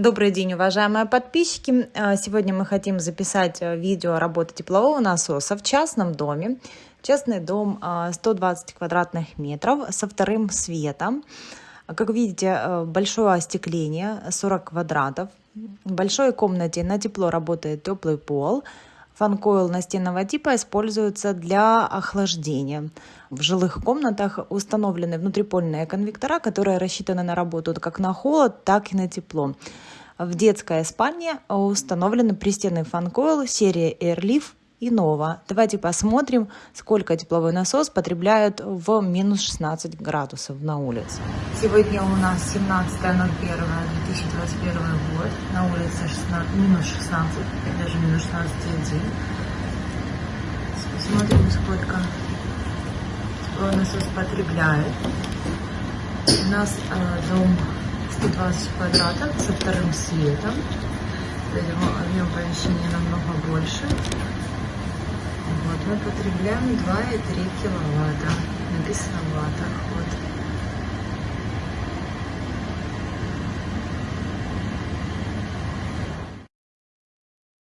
Добрый день, уважаемые подписчики! А, сегодня мы хотим записать э, видео работы теплового насоса в частном доме. Частный дом 120 а, квадратных метров со вторым светом. Как видите, э, большое остекление, 40 квадратов. В большой комнате на тепло работает теплый пол – Фанкойл настенного типа используется для охлаждения. В жилых комнатах установлены внутрипольные конвектора, которые рассчитаны на работу как на холод, так и на тепло. В детской спальне установлены пристенный фанкойл серии Airleaf и Nova. Давайте посмотрим, сколько тепловой насос потребляет в минус 16 градусов на улице. Сегодня у нас 17.01.2021 год. На улице 16, минус 16, даже минус 16,1. Посмотрим, сколько тепловой насос потребляет. У нас э, дом 120 квадратов со вторым светом. Поэтому объем помещения намного больше. Мы потребляем 2,3 киловатта. Написано в ваттах. Вот